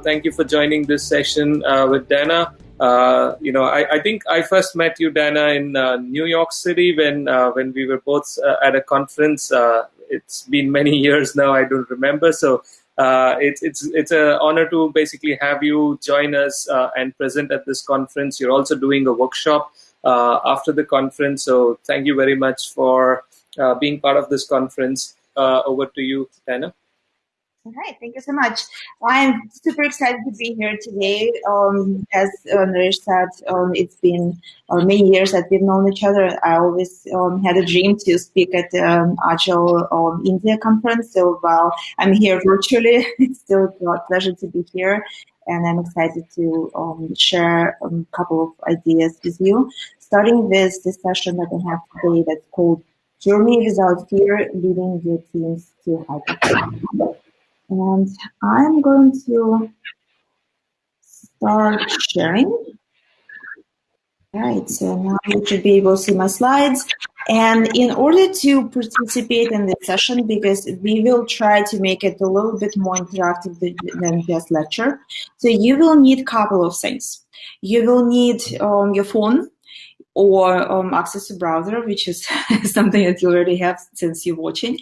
thank you for joining this session uh, with Dana. Uh, you know, I, I, think I first met you, Dana, in uh, New York City when uh, when we were both uh, at a conference. Uh, it's been many years now; I don't remember. So it's it's it's an honor to basically have you join us and present at this conference. You're also doing a workshop after the conference, so thank you very much for being part of this conference. over to you, Dana. All right, thank you so much. I'm super excited to be here today. Um, as uh, said, um, it's been uh, many years that we've known each other. I always um, had a dream to speak at the um, Agile um, India conference. So while I'm here virtually, it's still a pleasure to be here. And I'm excited to um, share a couple of ideas with you. Starting with the session that I have today that's called Journey Without Fear, Leading Your Teams to Hyperformance. And I'm going to start sharing. All right, so now you should be able to see my slides. And in order to participate in this session, because we will try to make it a little bit more interactive than just lecture, so you will need a couple of things. You will need um, your phone or um, access to browser, which is something that you already have since you're watching.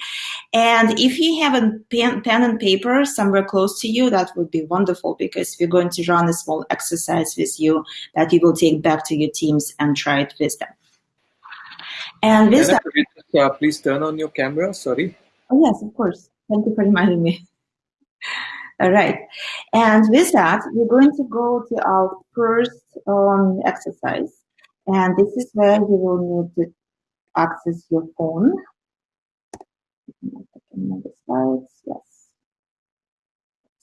And if you have a pen, pen and paper somewhere close to you, that would be wonderful because we're going to run a small exercise with you that you will take back to your teams and try it with them. And with that, uh, please turn on your camera. Sorry. Oh yes, of course. Thank you for reminding me. All right. And with that, we're going to go to our first um, exercise. And this is where you will need to access your phone. Slides, yes.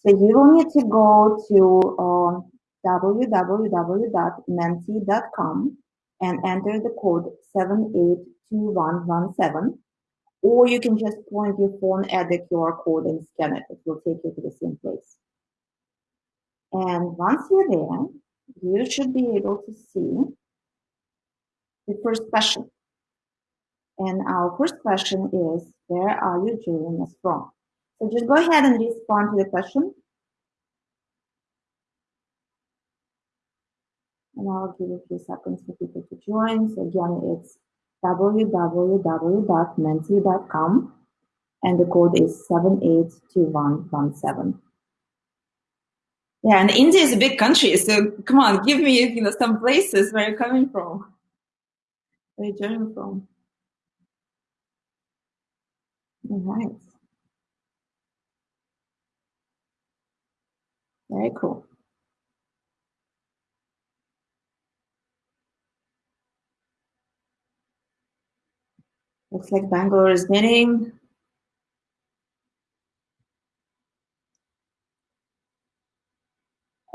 So you will need to go to uh, www.menti.com and enter the code 782117 or you can just point your phone at the QR code and scan it. It will take you to the same place. And once you're there, you should be able to see the first question. And our first question is, where are you joining us from? So just go ahead and respond to the question. And I'll give a few seconds for people to join. So again, it's www.menti.com and the code is 782117. Yeah, and India is a big country, so come on, give me you know some places where you're coming from. From? All right. Very cool. Looks like Bangalore is winning.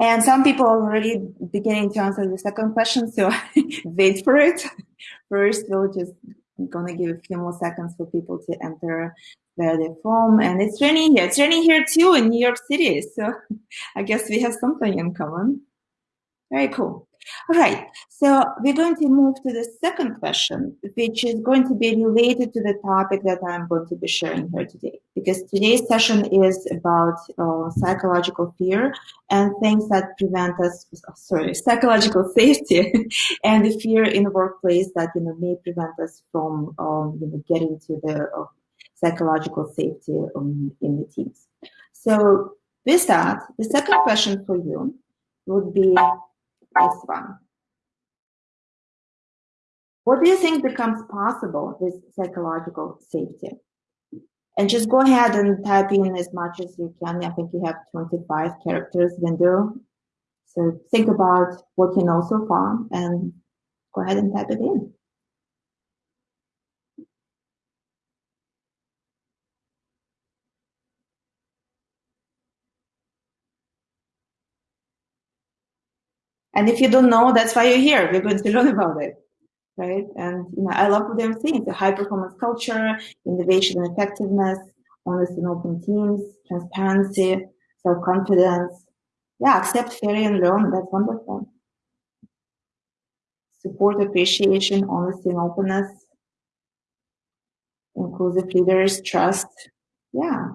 And some people are already beginning to answer the second question, so wait for it. First, we'll just gonna give a few more seconds for people to enter where they're from. And it's raining here. It's raining here too in New York City. So I guess we have something in common. Very cool. All right, so we're going to move to the second question, which is going to be related to the topic that I'm going to be sharing here today. Because today's session is about uh, psychological fear and things that prevent us, sorry, psychological safety and the fear in the workplace that you know may prevent us from um, you know getting to the uh, psychological safety um, in the teams. So with that, the second question for you would be this one. What do you think becomes possible with psychological safety? And just go ahead and type in as much as you can. I think you have 25 characters window. So think about what you know so far and go ahead and type it in. And if you don't know, that's why you're here. We're going to learn about it, right? And you know, I love what they're saying: the high performance culture, innovation and effectiveness, honest and open teams, transparency, self confidence. Yeah, accept failure and learn. That's wonderful. Support, appreciation, honesty and openness, inclusive leaders, trust. Yeah.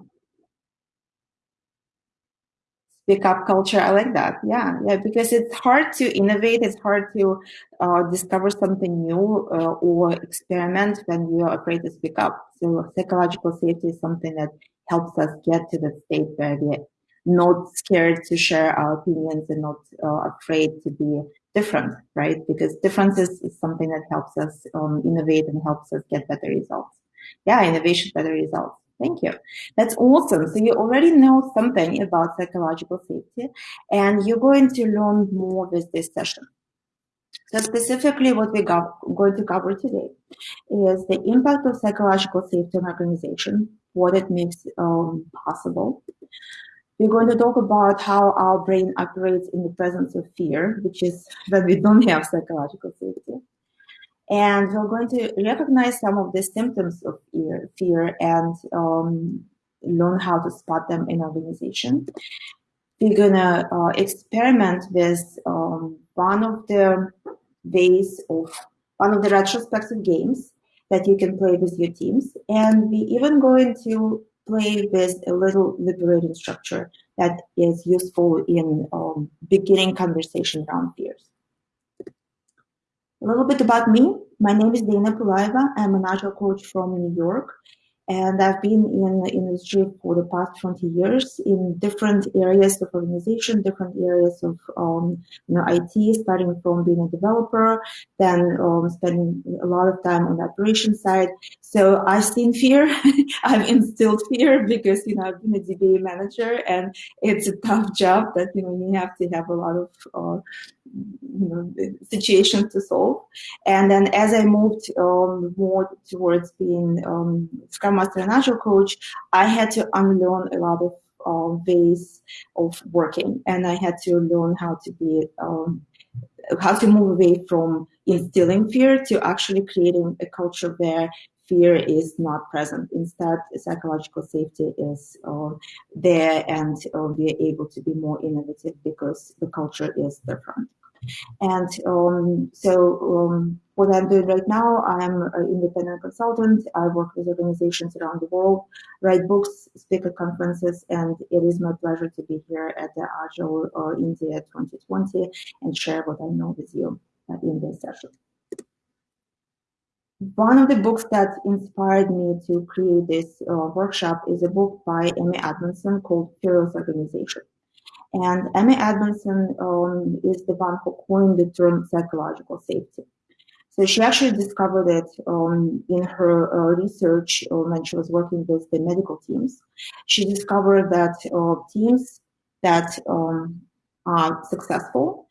Speak up culture. I like that. Yeah, yeah, because it's hard to innovate. It's hard to uh, discover something new uh, or experiment when you are afraid to speak up. So psychological safety is something that helps us get to the state where we're not scared to share our opinions and not uh, afraid to be different, right? Because difference is, is something that helps us um, innovate and helps us get better results. Yeah, innovation, better results. Thank you. That's awesome. So you already know something about psychological safety and you're going to learn more with this session. So specifically what we're going to cover today is the impact of psychological safety on organization, what it makes um, possible. We're going to talk about how our brain operates in the presence of fear, which is when we don't have psychological safety. And we're going to recognize some of the symptoms of fear, and um, learn how to spot them in organization. We're gonna uh, experiment with um, one of the ways of one of the retrospective games that you can play with your teams. And we even going to play with a little liberating structure that is useful in um, beginning conversation around fears. A little bit about me. My name is Dana Pylayeva. I'm an agile coach from New York. And I've been in the industry for the past 20 years in different areas of organization, different areas of um, you know, IT, starting from being a developer, then um, spending a lot of time on the operation side. So I've seen fear. I've instilled fear because, you know, I've been a DBA manager and it's a tough job that, you know, you have to have a lot of uh, you know, situations to solve. And then as I moved um, more towards being um, Scrum Master and Agile coach, I had to unlearn a lot of uh, ways of working, and I had to learn how to be um, how to move away from instilling fear to actually creating a culture where fear is not present. Instead, psychological safety is uh, there and uh, we are able to be more innovative because the culture is different. And um, so um, what I'm doing right now, I'm an independent consultant. I work with organizations around the world, write books, speak at conferences, and it is my pleasure to be here at the Agile uh, India 2020 and share what I know with you uh, in this session. One of the books that inspired me to create this uh, workshop is a book by Amy Edmondson called Fearless Organization. And Amy Edmondson um, is the one who coined the term psychological safety. So she actually discovered it um, in her uh, research uh, when she was working with the medical teams. She discovered that uh, teams that um, are successful,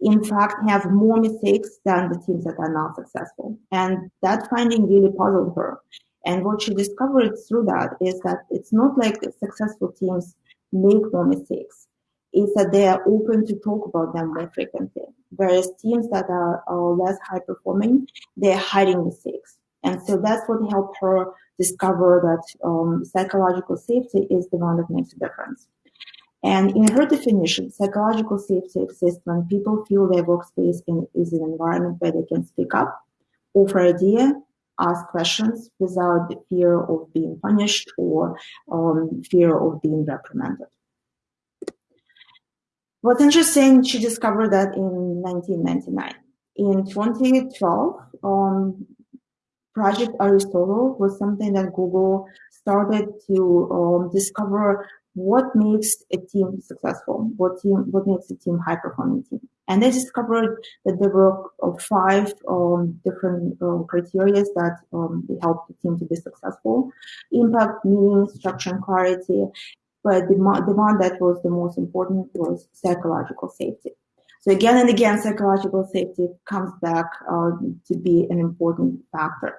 in fact, have more mistakes than the teams that are not successful. And that finding really puzzled her. And what she discovered through that is that it's not like successful teams make more mistakes It's that they are open to talk about them more frequently. Whereas teams that are, are less high performing, they're hiding mistakes. And so that's what helped her discover that um, psychological safety is the one that makes a difference. And in her definition, psychological safety exists when people feel their workspace is an environment where they can speak up, offer idea, ask questions without the fear of being punished or um, fear of being reprimanded. What's interesting, she discovered that in 1999. In 2012, um, Project Aristotle was something that Google started to um, discover what makes a team successful, what team, what makes a team high performing team. And they discovered that there were five um, different uh, criteria that um, help the team to be successful. Impact, meaning, structure, and clarity, but the, the one that was the most important was psychological safety. So again and again, psychological safety comes back uh, to be an important factor.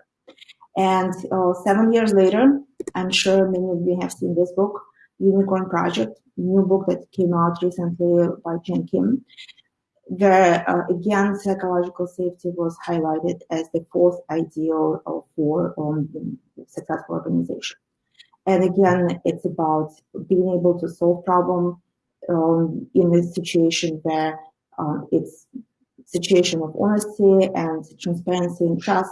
And uh, seven years later, I'm sure many of you have seen this book, Unicorn Project, new book that came out recently by Gene Kim, uh, again psychological safety was highlighted as the fourth ideal for um, successful organization. And again, it's about being able to solve problem um, in a situation where um, it's situation of honesty and transparency and trust.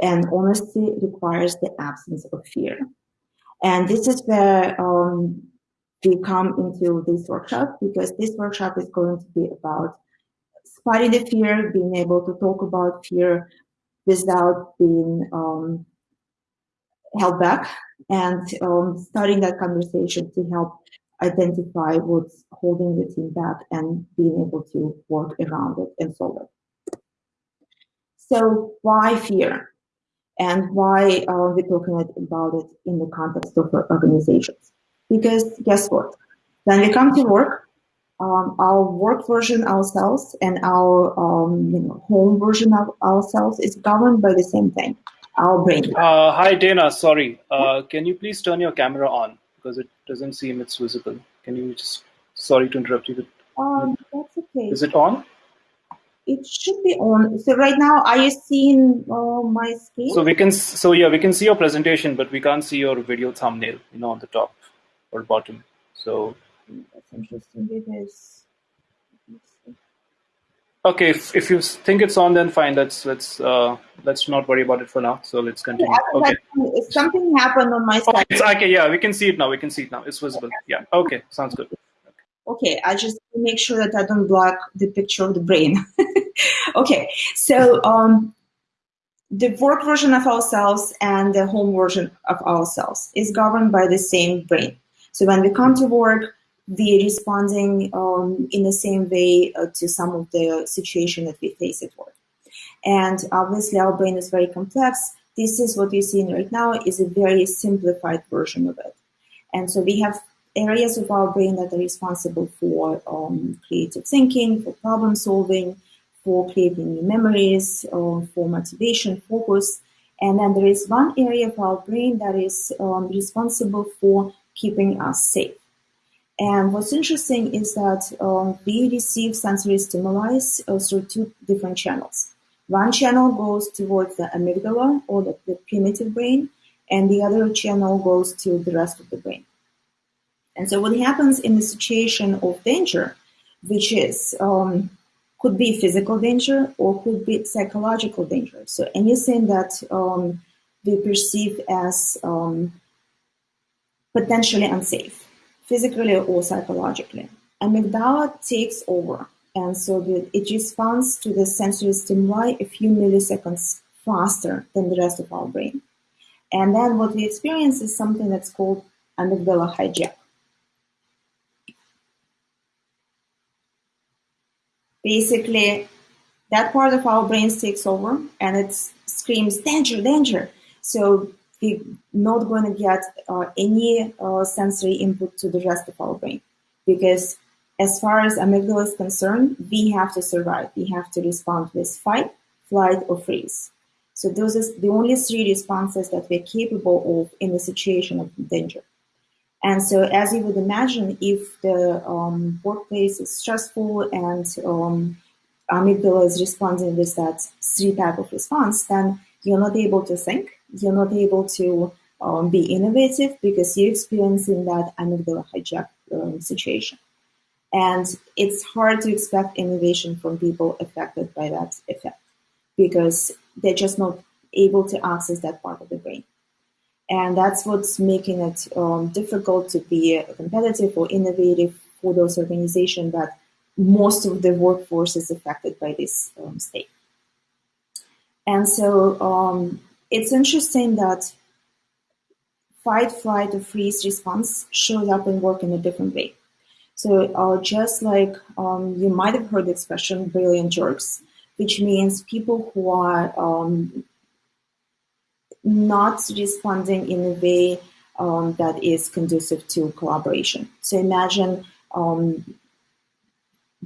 And honesty requires the absence of fear. And this is where um, we come into this workshop because this workshop is going to be about spotting the fear, being able to talk about fear without being um, held back, and um, starting that conversation to help identify what's holding the team back and being able to work around it and solve it. So why fear? And why are we talking about it in the context of organizations? Because guess what? When we come to work, um, our work version ourselves and our um, you know, home version of ourselves is governed by the same thing, our brain. Uh, hi, Dana. Sorry. Uh, can you please turn your camera on? Because it doesn't seem it's visible. Can you just, sorry to interrupt you. Um, that's okay. Is it on? It should be on. So right now, are you seeing uh, my screen? So we can, so yeah, we can see your presentation, but we can't see your video thumbnail, you know, on the top or bottom. So that's interesting because. Okay, if, if you think it's on, then fine. Let's let's uh, let's not worry about it for now. So let's continue. Yeah, okay. If something happened on my side. Okay, it's, okay, yeah, we can see it now. We can see it now. It's visible. Yeah. Okay, sounds good. Okay, I just make sure that I don't block the picture of the brain. okay, so um, the work version of ourselves and the home version of ourselves is governed by the same brain. So when we come to work, we are responding um, in the same way uh, to some of the situation that we face at work. And obviously our brain is very complex. This is what you're seeing right now is a very simplified version of it. And so we have areas of our brain that are responsible for um, creative thinking, for problem solving, for creating new memories, um, for motivation, focus. And then there is one area of our brain that is um, responsible for keeping us safe. And what's interesting is that um, we receive sensory stimuli uh, through two different channels. One channel goes towards the amygdala or the, the, primitive brain, and the other channel goes to the rest of the brain. And so what happens in the situation of danger, which is um, could be physical danger or could be psychological danger. So anything that um, we perceive as um, potentially unsafe physically or psychologically. Amygdala takes over, and so the, it responds to the sensory stimuli a few milliseconds faster than the rest of our brain. And then what we experience is something that's called amygdala hijack. Basically, that part of our brains takes over and it screams, danger, danger. So we're not going to get uh, any uh, sensory input to the rest of our brain because as far as amygdala is concerned, we have to survive. We have to respond with fight, flight, or freeze. So those are the only three responses that we're capable of in a situation of danger. And so, as you would imagine, if the um, workplace is stressful and um, amygdala is responding with that three type of response, then you're not able to think, you're not able to um, be innovative because you're experiencing that amygdala hijack um, situation. And it's hard to expect innovation from people affected by that effect because they're just not able to access that part of the brain. And that's what's making it um, difficult to be competitive or innovative for those organizations that most of the workforce is affected by this um, state. And so um, it's interesting that fight, flight, or freeze response shows up in work in a different way. So uh, just like um, you might have heard the expression brilliant jerks, which means people who are um, not responding in a way um, that is conducive to collaboration. So imagine um,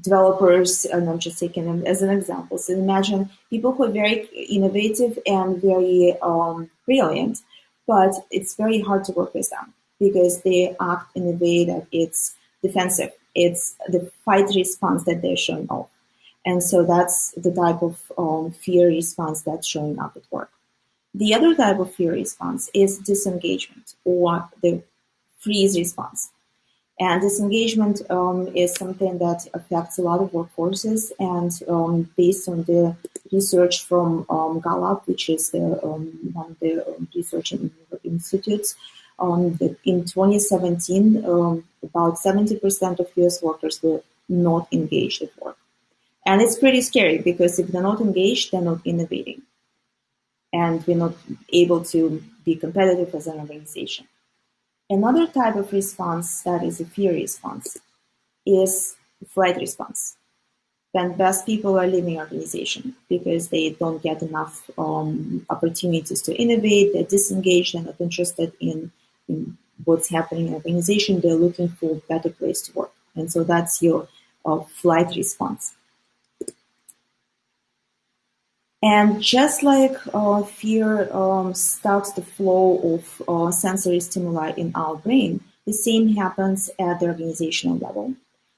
developers, and I'm just taking them as an example. So imagine people who are very innovative and very um, brilliant, but it's very hard to work with them because they act in a way that it's defensive. It's the fight response that they're showing off. And so that's the type of um, fear response that's showing up at work. The other type of fear response is disengagement or the freeze response. And disengagement um, is something that affects a lot of workforces. And um, based on the research from um, Gallup, which is the, um, one of the um, research institutes, um, in 2017, um, about 70% of US workers were not engaged at work. And it's pretty scary because if they're not engaged, they're not innovating. And we're not able to be competitive as an organization. Another type of response that is a fear response is flight response. When best people are leaving organization because they don't get enough um, opportunities to innovate, they're disengaged, they're not interested in, in what's happening in organization, they're looking for a better place to work. And so that's your uh, flight response. And just like uh, fear um, starts the flow of uh, sensory stimuli in our brain, the same happens at the organizational level.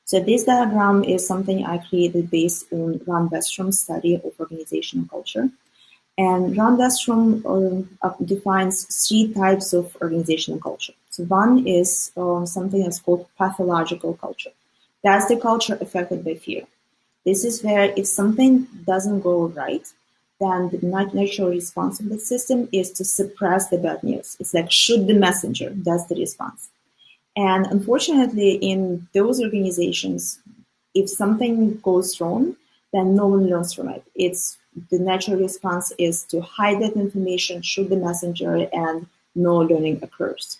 So this diagram is something I created based on Ron Westrum's study of organizational culture. And Ron Westrom uh, defines three types of organizational culture. So one is um, something that's called pathological culture. That's the culture affected by fear. This is where if something doesn't go right, then the natural response of the system is to suppress the bad news. It's like shoot the messenger. That's the response. And unfortunately, in those organizations, if something goes wrong, then no one learns from it. It's the natural response is to hide that information, shoot the messenger, and no learning occurs.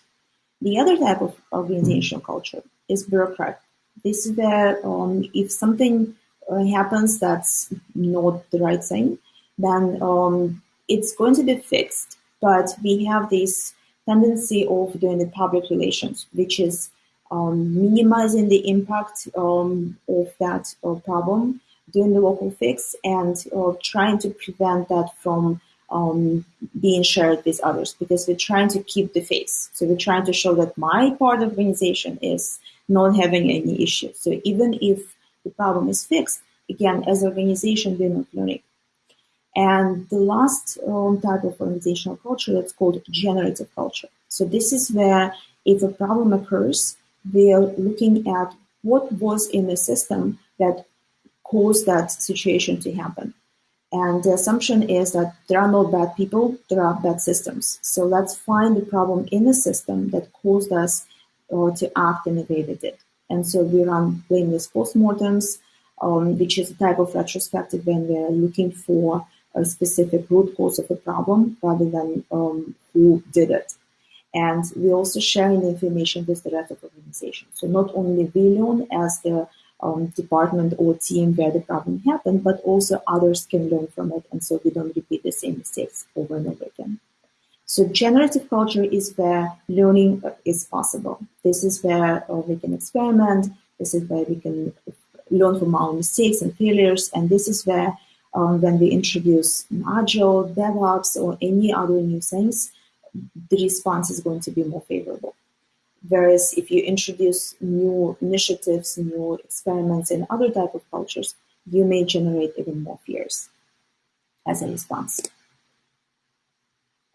The other type of organizational culture is bureaucratic. This is where um, if something uh, happens that's not the right thing, then um, it's going to be fixed. But we have this tendency of doing the public relations, which is um, minimizing the impact um, of that uh, problem, doing the local fix, and uh, trying to prevent that from um, being shared with others because we're trying to keep the face. So we're trying to show that my part of organization is not having any issues. So even if the problem is fixed, again, as an organization, we're not learning. And the last um, type of organizational culture that's called generative culture. So this is where if a problem occurs, we're looking at what was in the system that caused that situation to happen. And the assumption is that there are no bad people, there are bad systems. So let's find the problem in the system that caused us uh, to act in the way they did. And so we run blameless postmortems, um, which is a type of retrospective when we're looking for a specific root cause of a problem rather than um, who did it. And we also sharing the information with the rest of the organization. So not only we learn as the um, department or team where the problem happened, but also others can learn from it. And so we don't repeat the same mistakes over and over again. So generative culture is where learning is possible. This is where uh, we can experiment. This is where we can learn from our mistakes and failures. And this is where um, when we introduce Agile, DevOps, or any other new things, the response is going to be more favorable. Whereas if you introduce new initiatives, new experiments in other type of cultures, you may generate even more fears as a response.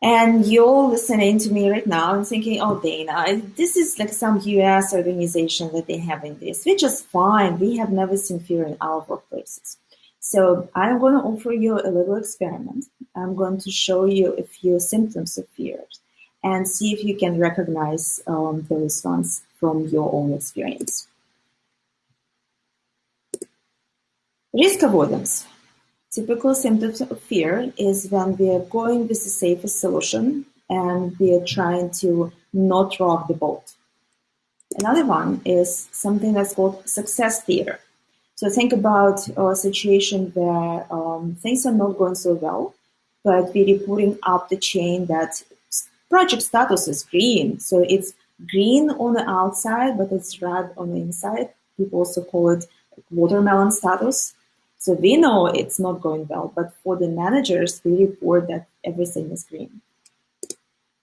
And you're listening to me right now and thinking, oh, Dana, this is like some US organization that they have in this, which is fine. We have never seen fear in our workplaces. So I'm going to offer you a little experiment. I'm going to show you a few symptoms of fear and see if you can recognize um, the response from your own experience. Risk avoidance. Typical symptoms of fear is when we are going with the safest solution and we are trying to not rock the boat. Another one is something that's called success fear. So think about a situation where um, things are not going so well, but we're reporting up the chain that project status is green. So it's green on the outside, but it's red on the inside. People also call it watermelon status. So we know it's not going well, but for the managers, we report that everything is green.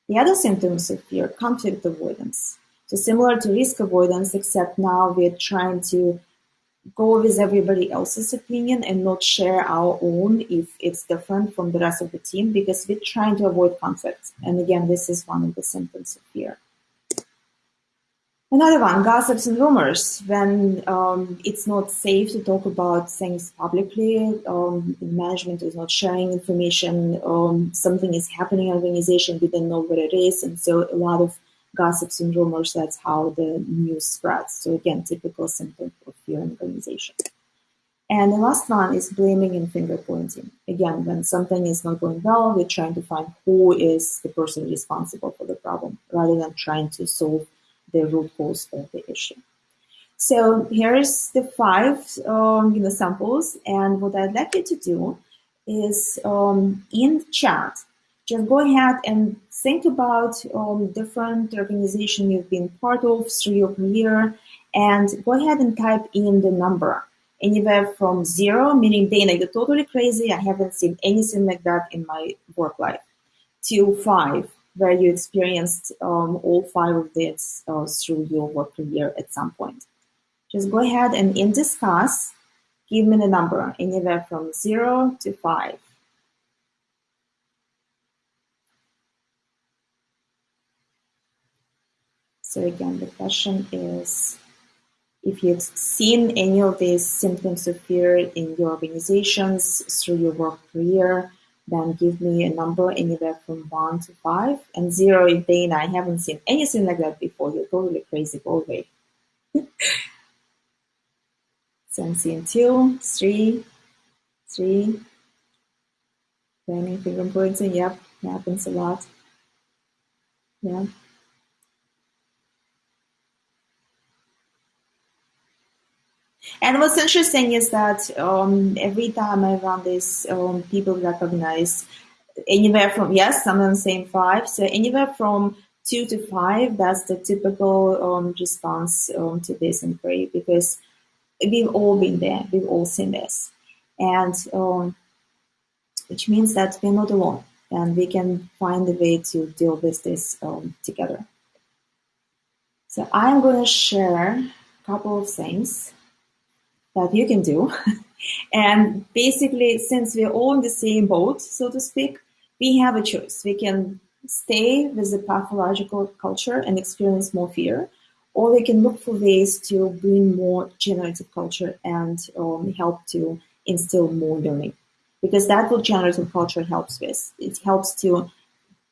The other symptoms of fear, conflict avoidance. So similar to risk avoidance, except now we're trying to go with everybody else's opinion and not share our own if it's different from the rest of the team because we're trying to avoid conflict. And again, this is one of the symptoms of fear. Another one, gossips and rumors. When um, it's not safe to talk about things publicly, um, management is not sharing information, um, something is happening in the organization, we don't know what it is, and so a lot of gossips and rumors, that's how the news spreads. So again, typical symptom of fear and organization. And the last one is blaming and finger pointing. Again, when something is not going well, we're trying to find who is the person responsible for the problem rather than trying to solve the root cause of the issue. So here's the five um, you know, samples. And what I'd like you to do is um, in chat, just go ahead and think about um, different organization you've been part of through your career and go ahead and type in the number anywhere from zero, meaning Dana, you're totally crazy. I haven't seen anything like that in my work life, to five, where you experienced um, all five of this uh, through your work career at some point. Just go ahead and in discuss, give me the number anywhere from zero to five. So again, the question is, if you've seen any of these symptoms of fear in your organizations through your work career, then give me a number anywhere from one to five. And zero is Dana. I haven't seen anything like that before. You're totally crazy. Go away. so I'm seeing two, three, three. Planning finger pointing. Yep, happens a lot. Yeah. And what's interesting is that um, every time I run this, um, people recognize anywhere from, yes, some of them saying five, so anywhere from two to five, that's the typical um, response um, to this inquiry because we've all been there, we've all seen this. And um, which means that we're not alone and we can find a way to deal with this um, together. So I'm going to share a couple of things that you can do. and basically, since we're all in the same boat, so to speak, we have a choice. We can stay with the pathological culture and experience more fear, or we can look for ways to bring more generative culture and um, help to instill more learning. Because that's what generative culture helps with. It helps to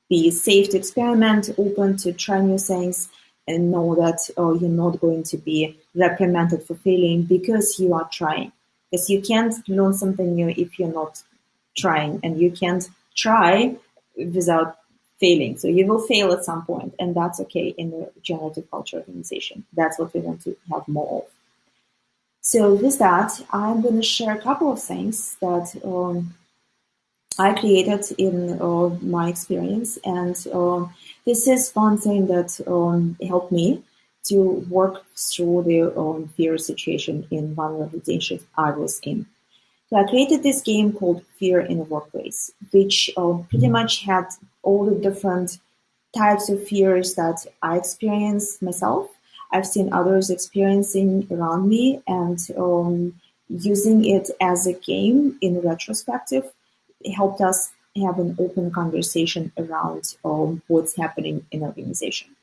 be safe to experiment, open to try new things, and know that oh, you're not going to be reprimanded for failing because you are trying. Because you can't learn something new if you're not trying, and you can't try without failing. So you will fail at some point, and that's okay in the generative culture organization. That's what we want to have more of. So with that, I'm going to share a couple of things that um, I created in uh, my experience, and um, this is one thing that um, helped me to work through the um, fear situation in one organization I was in. So I created this game called Fear in the Workplace, which uh, pretty much had all the different types of fears that I experienced myself. I've seen others experiencing around me and um, using it as a game in retrospective helped us have an open conversation around um, what's happening in organization.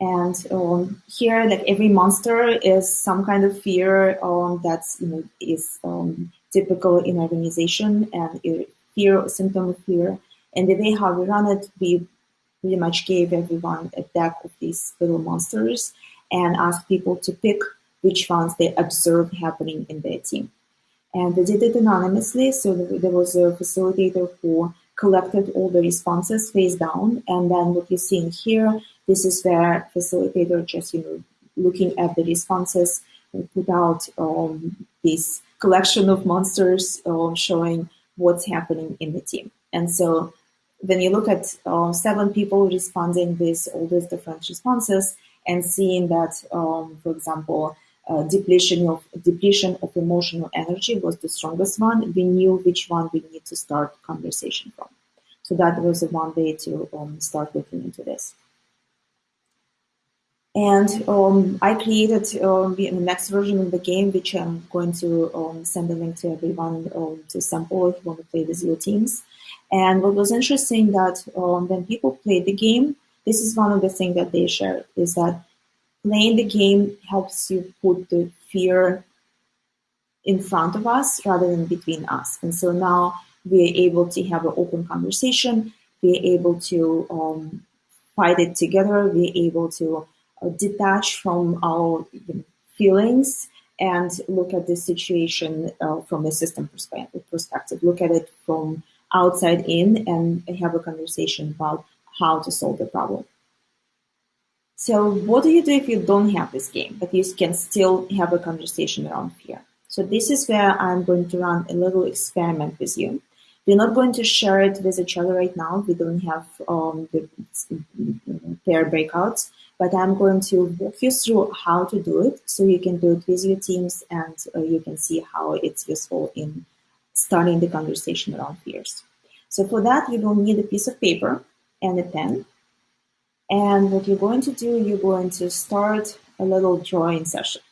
And um, here, like every monster is some kind of fear um, that's you know is um, typical in organization and fear symptom of fear. And the way how we run it, we pretty much gave everyone a deck of these little monsters and asked people to pick which ones they observe happening in their team and they did it anonymously. So there was a facilitator who collected all the responses face down. And then what you see in here, this is where facilitator just, you know, looking at the responses put out um, this collection of monsters um, showing what's happening in the team. And so when you look at uh, seven people responding with all these different responses and seeing that, um, for example, uh, depletion of depletion of emotional energy was the strongest one. We knew which one we need to start conversation from. So that was a one way to um, start looking into this. And um, I created um, the next version of the game, which I'm going to um, send a link to everyone um, to sample if you want to play with your teams. And what was interesting that um, when people played the game, this is one of the things that they shared is that playing the game helps you put the fear in front of us rather than between us. And so now we're able to have an open conversation. We're able to um, fight it together. We're able to uh, detach from our feelings and look at the situation uh, from a system perspective. Look at it from outside in and have a conversation about how to solve the problem. So what do you do if you don't have this game, but you can still have a conversation around fear? So this is where I'm going to run a little experiment with you. We're not going to share it with each other right now. We don't have um, the pair breakouts, but I'm going to walk you through how to do it so you can do it with your teams and uh, you can see how it's useful in starting the conversation around fears. So for that, you will need a piece of paper and a pen. And what you're going to do, you're going to start a little drawing session.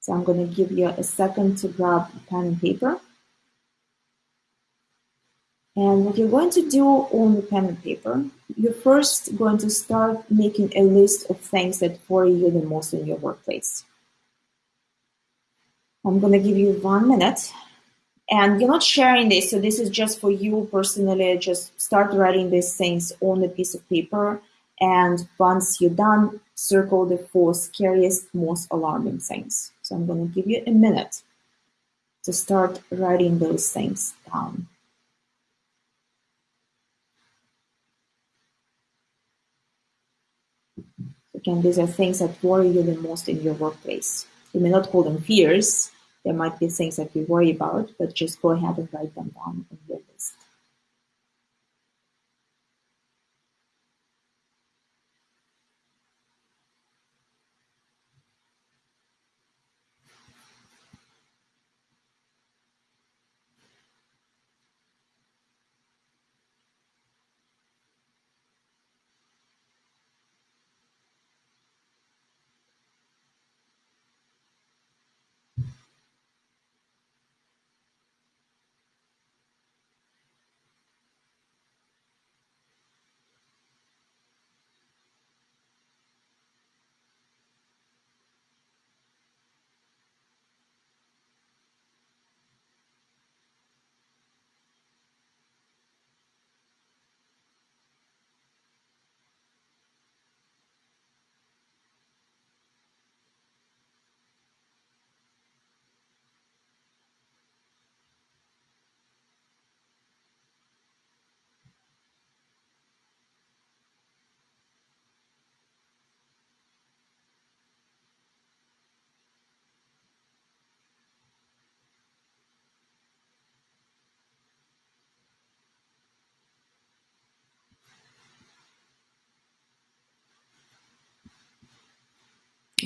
So I'm going to give you a second to grab pen and paper. And what you're going to do on the pen and paper, you're first going to start making a list of things that worry you the most in your workplace. I'm going to give you one minute. And you're not sharing this, so this is just for you personally. Just start writing these things on a piece of paper. And once you're done, circle the four scariest, most alarming things. So I'm going to give you a minute to start writing those things down. Again, these are things that worry you the most in your workplace. You may not call them fears. There might be things that you worry about, but just go ahead and write them down on your list.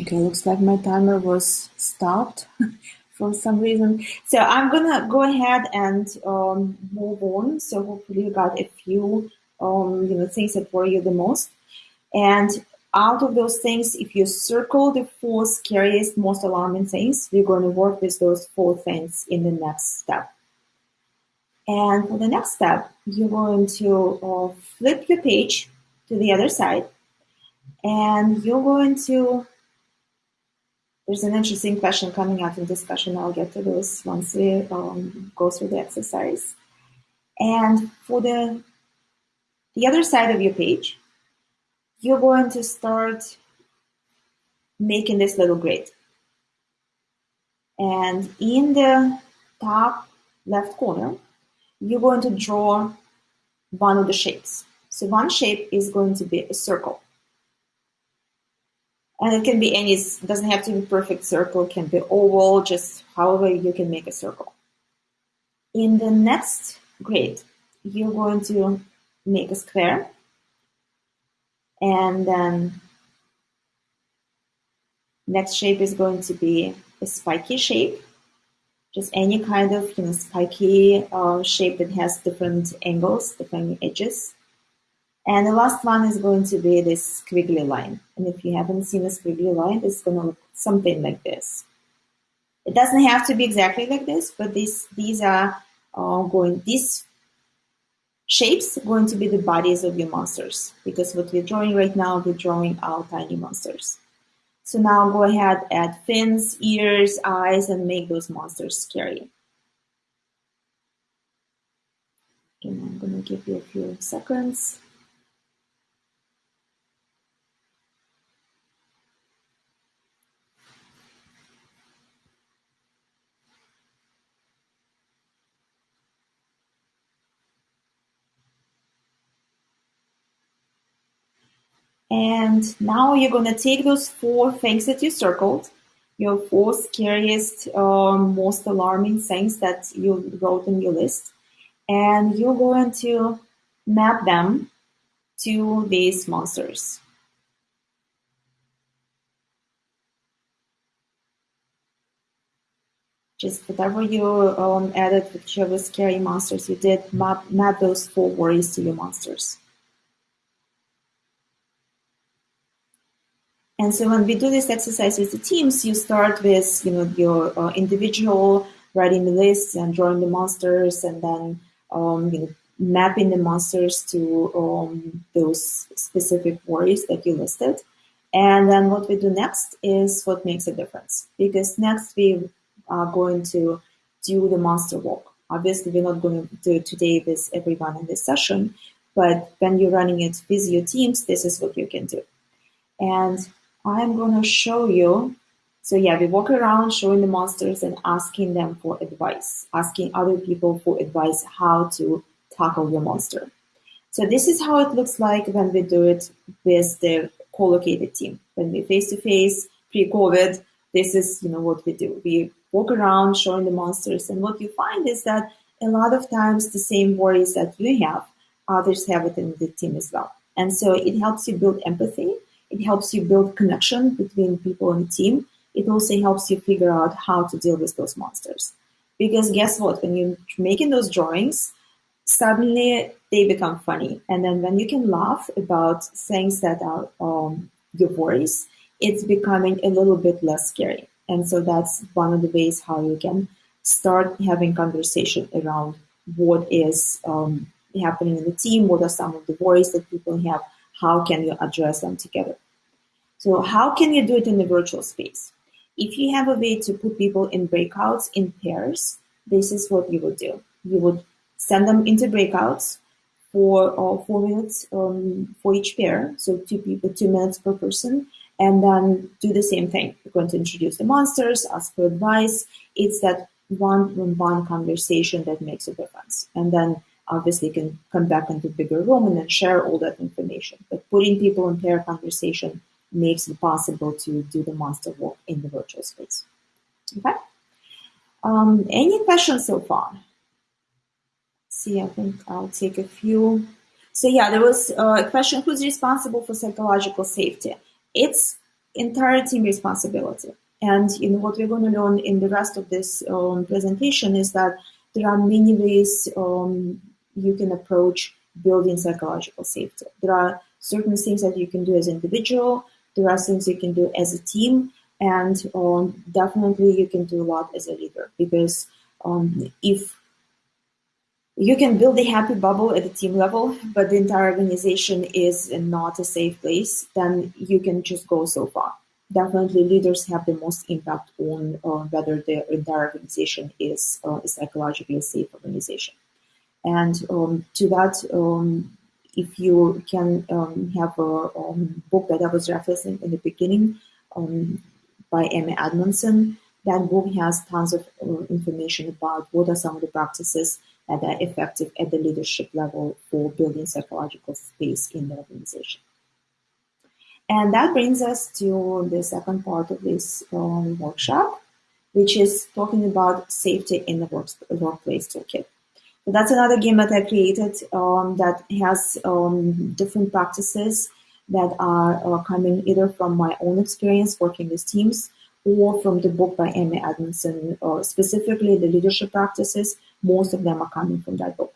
Okay, looks like my timer was stopped for some reason. So I'm gonna go ahead and um, move on. So hopefully you got a few um, you know things that worry you the most. And out of those things, if you circle the four scariest, most alarming things, we're going to work with those four things in the next step. And for the next step, you're going to uh, flip your page to the other side, and you're going to there's an interesting question coming up in discussion. I'll get to those once we um, go through the exercise. And for the, the other side of your page, you're going to start making this little grid. And in the top left corner, you're going to draw one of the shapes. So one shape is going to be a circle. And it can be any, it doesn't have to be perfect circle, it can be oval, just however you can make a circle. In the next grid, you're going to make a square. And then next shape is going to be a spiky shape. Just any kind of you know, spiky uh, shape that has different angles, different edges. And the last one is going to be this squiggly line. And if you haven't seen a squiggly line, it's going to look something like this. It doesn't have to be exactly like this, but this, these are uh, going, these shapes going to be the bodies of your monsters. Because what we're drawing right now, we're drawing our tiny monsters. So now go ahead, add fins, ears, eyes, and make those monsters scary. And I'm going to give you a few seconds. And now you're going to take those four things that you circled, your four scariest, um, most alarming things that you wrote in your list, and you're going to map them to these monsters. Just whatever you um, added, whichever scary monsters you did, map, map those four worries to your monsters. And so when we do this exercise with the teams, you start with you know your uh, individual writing the lists and drawing the monsters, and then um, you know mapping the monsters to um, those specific worries that you listed. And then what we do next is what makes a difference. Because next we are going to do the monster walk. Obviously, we're not going to do it today with everyone in this session, but when you're running it with your teams, this is what you can do. And I'm going to show you. So yeah, we walk around showing the monsters and asking them for advice, asking other people for advice how to tackle your monster. So this is how it looks like when we do it with the co-located team. When we face-to-face, pre-COVID, this is you know what we do. We walk around showing the monsters, and what you find is that a lot of times the same worries that you have, others have it in the team as well. And so it helps you build empathy it helps you build connection between people the team. It also helps you figure out how to deal with those monsters. Because guess what? When you're making those drawings, suddenly they become funny. And then when you can laugh about things that are um, your worries, it's becoming a little bit less scary. And so that's one of the ways how you can start having conversation around what is um, happening in the team, what are some of the worries that people have, how can you address them together? So how can you do it in the virtual space? If you have a way to put people in breakouts in pairs, this is what you would do. You would send them into breakouts for uh, four minutes um, for each pair, so two people, two minutes per person, and then do the same thing. You're going to introduce the monsters, ask for advice. It's that one-on-one conversation that makes a difference. And then obviously can come back into bigger room and then share all that information. But putting people in pair conversation makes it possible to do the monster walk in the virtual space. Okay. Um, any questions so far? See, I think I'll take a few. So yeah, there was uh, a question: Who's responsible for psychological safety? It's entire team responsibility. And you know what we're going to learn in the rest of this um, presentation is that there are many ways um, you can approach building psychological safety. There are certain things that you can do as an individual. There are things you can do as a team, and um, definitely you can do a lot as a leader because um, if you can build a happy bubble at the team level, but the entire organization is not a safe place, then you can just go so far. Definitely, leaders have the most impact on uh, whether the entire organization is uh, a psychologically safe organization. And um, to that, um, if you can um, have a um, book that I was referencing in the beginning um, by Amy Edmondson, that book has tons of uh, information about what are some of the practices that are effective at the leadership level for building psychological space in the organization. And that brings us to the second part of this um, workshop, which is talking about safety in the work, workplace toolkit that's another game that I created um, that has um, different practices that are uh, coming either from my own experience working with teams or from the book by Amy Edmondson, uh, specifically the leadership practices. Most of them are coming from that book.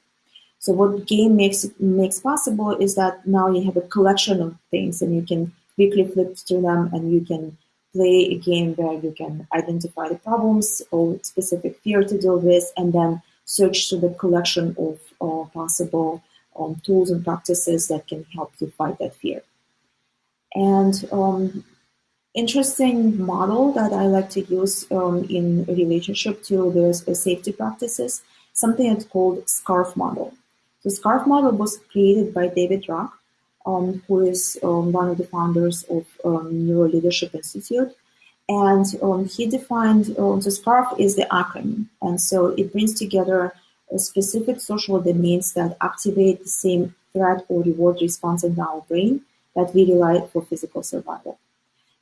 So what game makes makes possible is that now you have a collection of things and you can quickly flip through them and you can play a game where you can identify the problems or specific fear to deal with and then search through the collection of uh, possible um, tools and practices that can help you fight that fear. And um, interesting model that I like to use um, in relationship to the safety practices, something that's called SCARF model. The SCARF model was created by David Rock, um, who is um, one of the founders of um, Neuro Leadership Institute. And um, he defined um, the SCARF is the acronym. And so it brings together specific social domains that activate the same threat or reward response in our brain that we rely for physical survival.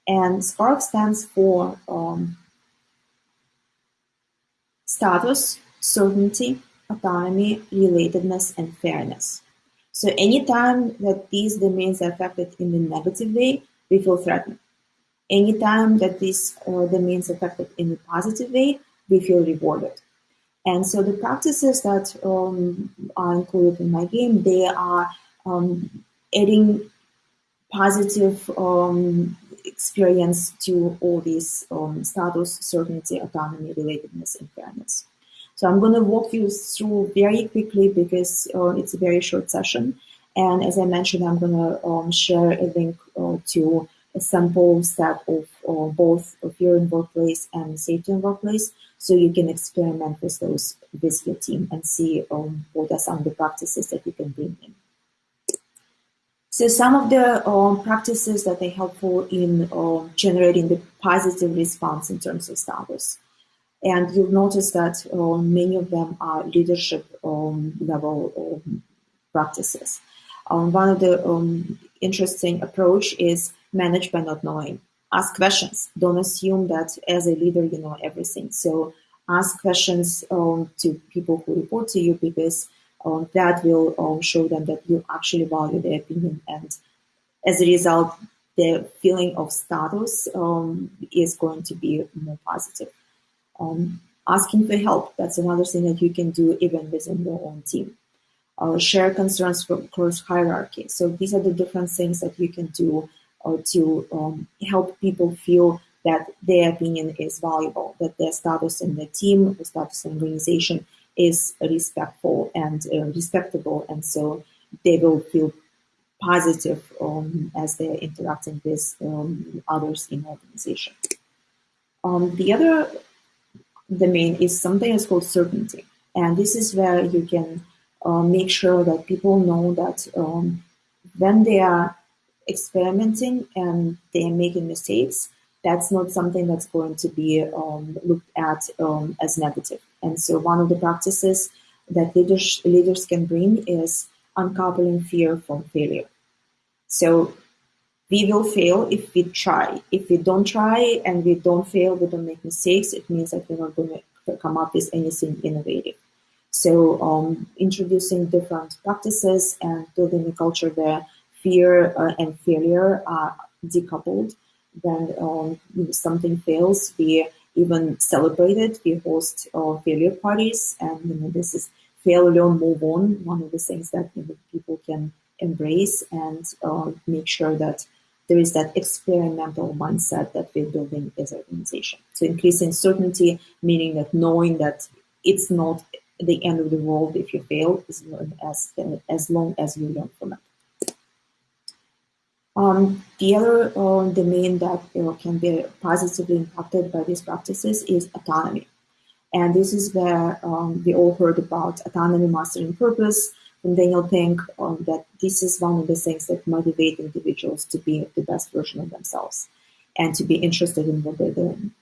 And SCARF stands for um, status, certainty, autonomy, relatedness, and fairness. So anytime that these domains are affected in a negative way, we feel threatened. Anytime that these uh, are affected in a positive way, we feel rewarded. And so the practices that um, are included in my game, they are um, adding positive um, experience to all these um, status, certainty, autonomy, relatedness, and fairness. So I'm going to walk you through very quickly because uh, it's a very short session. And as I mentioned, I'm going to um, share a link uh, to a sample set of both fear in workplace and safety workplace so you can experiment with those with your team and see um, what are some of the practices that you can bring in. So some of the um, practices that are helpful in um, generating the positive response in terms of status. And you'll notice that um, many of them are leadership um, level um, practices. One of the interesting approach is manage by not knowing. Ask questions. Don't assume that as a leader you know everything. So ask questions to people who report to you because um, that will um, show them that you actually value their opinion and as a result the feeling of status um, is going to be more positive um, asking for help that's another thing that you can do even within your own team uh, share concerns from cross hierarchy so these are the different things that you can do uh, to um, help people feel that their opinion is valuable that their status in the team the status in the organization is respectful and uh, respectable, and so they will feel positive um, as they're interacting with um, others in the organization. Um, the other domain is something that's called certainty, and this is where you can uh, make sure that people know that um, when they are experimenting and they are making mistakes, that's not something that's going to be um, looked at um, as negative. And so one of the practices that leaders, leaders can bring is uncoupling fear from failure. So we will fail if we try. If we don't try and we don't fail, we don't make mistakes, it means that we're not going to come up with anything innovative. So um, introducing different practices and building a culture where fear uh, and failure are decoupled when um, something fails, we even celebrate it. We host uh, failure parties, and you know, this is fail, learn, move on. One of the things that you know, people can embrace and uh, make sure that there is that experimental mindset that we're building as an organization. So increasing certainty, meaning that knowing that it's not the end of the world if you fail, as as long as you learn from it. Um, the other uh, domain that can be positively impacted by these practices is autonomy. And this is where um, we all heard about autonomy, mastering purpose from Daniel Pink, um, that this is one of the things that motivate individuals to be the best version of themselves and to be interested in what they're doing.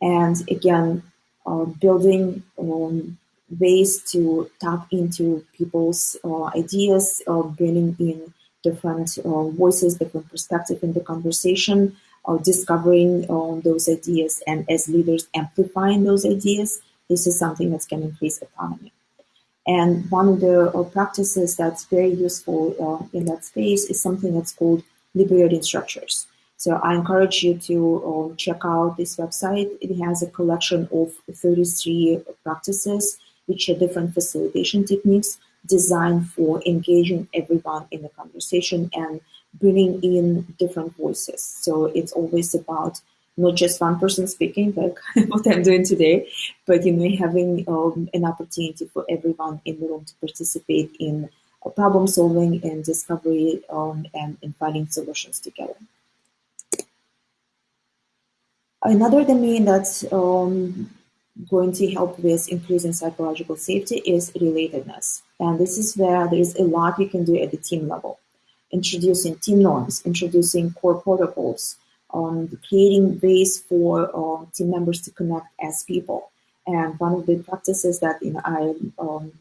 And again, uh, building um, ways to tap into people's uh, ideas, uh, bringing in different uh, voices, different perspective in the conversation, uh, discovering uh, those ideas, and as leaders amplifying those ideas. This is something that's going to increase autonomy. And one of the uh, practices that's very useful uh, in that space is something that's called liberating structures. So I encourage you to uh, check out this website. It has a collection of 33 practices, which are different facilitation techniques designed for engaging everyone in the conversation and bringing in different voices. So it's always about not just one person speaking, like what I'm doing today, but you know having um, an opportunity for everyone in the room to participate in problem solving and discovery um, and, and finding solutions together. Another domain that's um, going to help with increasing psychological safety is relatedness. And this is where there is a lot you can do at the team level. Introducing team norms, introducing core protocols, um, creating ways for uh, team members to connect as people. And one of the practices that you know, I'm um,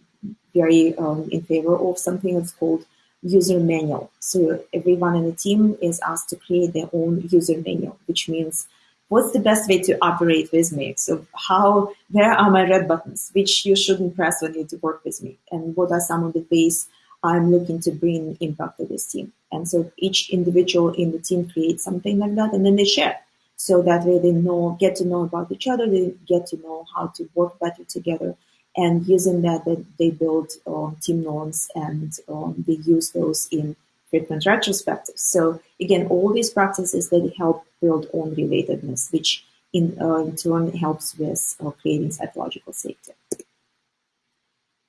very um, in favor of something that's called user manual. So everyone in the team is asked to create their own user manual, which means what's the best way to operate with me? So how, where are my red buttons, which you shouldn't press when you to work with me? And what are some of the ways I'm looking to bring impact to this team? And so each individual in the team creates something like that and then they share. So that way they know, get to know about each other, they get to know how to work better together. And using that, they build um, team norms and um, they use those in frequent retrospectives. So again, all these practices that help build on relatedness, which in, uh, in turn helps with uh, creating psychological safety.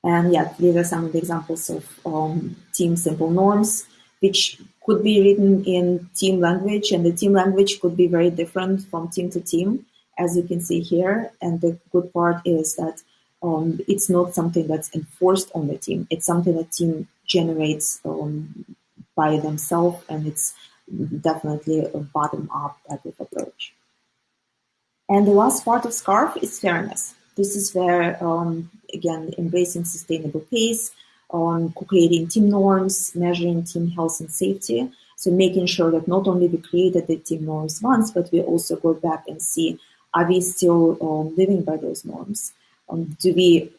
And yeah, these are some of the examples of um, team simple norms, which could be written in team language, and the team language could be very different from team to team, as you can see here. And the good part is that um, it's not something that's enforced on the team. It's something that team generates um, by themselves, and it's definitely a bottom-up type of approach. And the last part of SCARF is fairness. This is where, um, again, embracing sustainable pace, on creating team norms, measuring team health and safety. So making sure that not only we created the team norms once, but we also go back and see, are we still um, living by those norms? Um, do we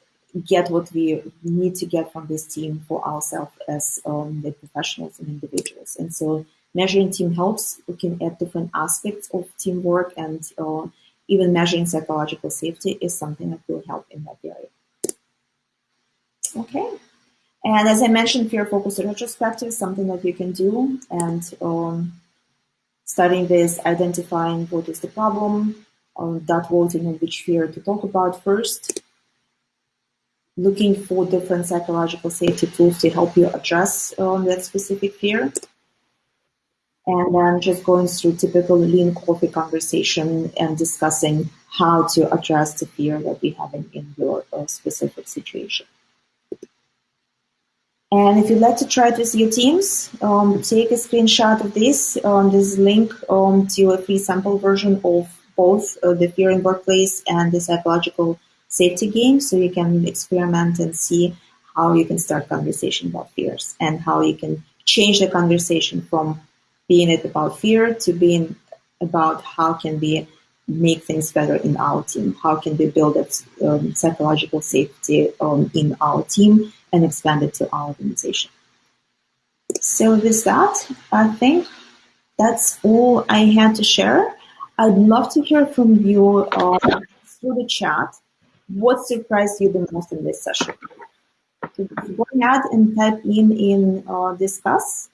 get what we need to get from this team for ourselves as um, the professionals and individuals? And so measuring team helps looking at different aspects of teamwork and uh, even measuring psychological safety is something that will help in that area. Okay. And as I mentioned, fear focused retrospective is something that you can do. And um, starting with identifying what is the problem, um, that voting on which fear to talk about first, looking for different psychological safety tools to help you address um, that specific fear. And then just going through typical lean coffee conversation and discussing how to address the fear that we have in, in your uh, specific situation. And if you'd like to try it with your teams, um, take a screenshot of this. Um, a link um, to a free sample version of both uh, the fear in workplace and the psychological safety game. So you can experiment and see how you can start conversation about fears and how you can change the conversation from being it about fear to being about how can we make things better in our team? How can we build that um, psychological safety um, in our team and expand it to our organization. So with that, I think that's all I had to share. I'd love to hear from you uh, through the chat. What surprised you the most in this session? Go ahead and type in in uh, discuss.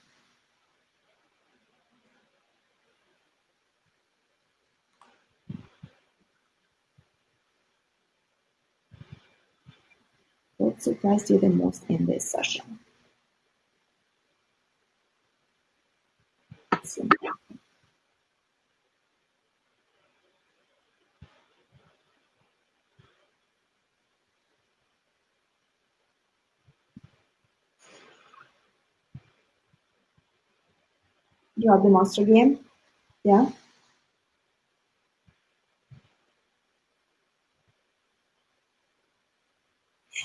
What surprised you the most in this session? You have the monster game? Yeah?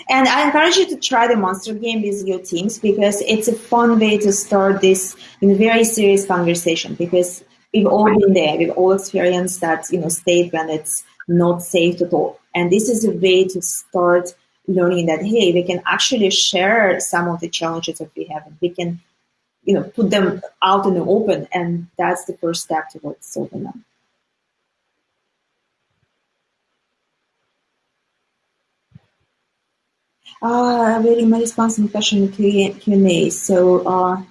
And I encourage you to try the monster game with your teams because it's a fun way to start this in a very serious conversation because we've all been there. We've all experienced that, you know, state when it's not safe to talk. And this is a way to start learning that, hey, we can actually share some of the challenges that we have and we can, you know, put them out in the open. And that's the first step towards solving them. Uh, really, my response in question Q&A. So uh,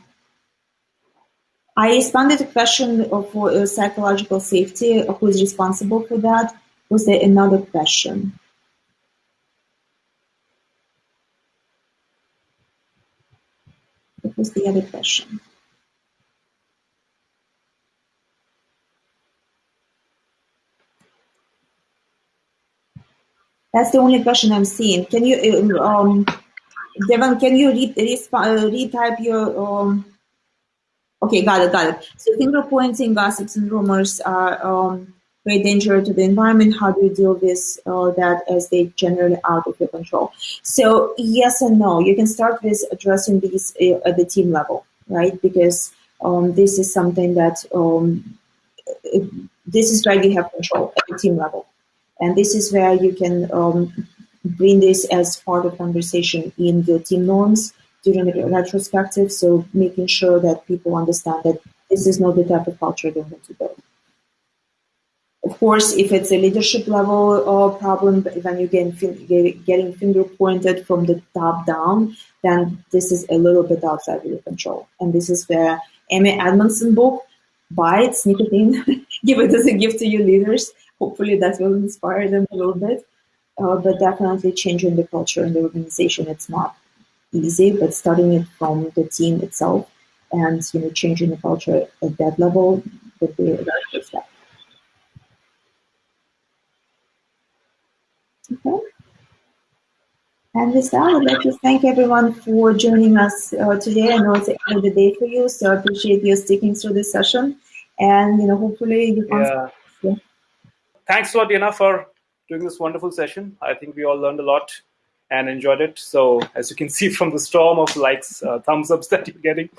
I responded to the question of uh, psychological safety. Who is responsible for that? Was there another question? Was the other question? That's the only question I'm seeing. Can you, um, Devon, can you read, uh, retype your, um, okay, got it, got it. So finger pointing, gossips, and rumors are um, create danger to the environment? How do you deal with uh, that as they generally out of your control? So yes and no. You can start with addressing these uh, at the team level, right? Because um, this is something that um, this is where you have control at the team level, and this is where you can um, bring this as part of conversation in the team norms during the retrospective. So making sure that people understand that this is not the type of culture they want to build. Of course, if it's a leadership level uh, problem, when you get getting finger pointed from the top down, then this is a little bit outside of your control. And this is where Amy Edmondson book, buy it, sneak it in, give it as a gift to your leaders. Hopefully that will inspire them a little bit. Uh, but definitely changing the culture in the organization, it's not easy, but starting it from the team itself and you know changing the culture at that level would be a very good step. Okay. And with that, I'd like to thank everyone for joining us uh, today. I know it's the end of the day for you, so I appreciate you sticking through this session. And you know, hopefully you can. Yeah. yeah. Thanks a lot, for doing this wonderful session. I think we all learned a lot and enjoyed it. So as you can see from the storm of likes, uh, thumbs ups that you're getting,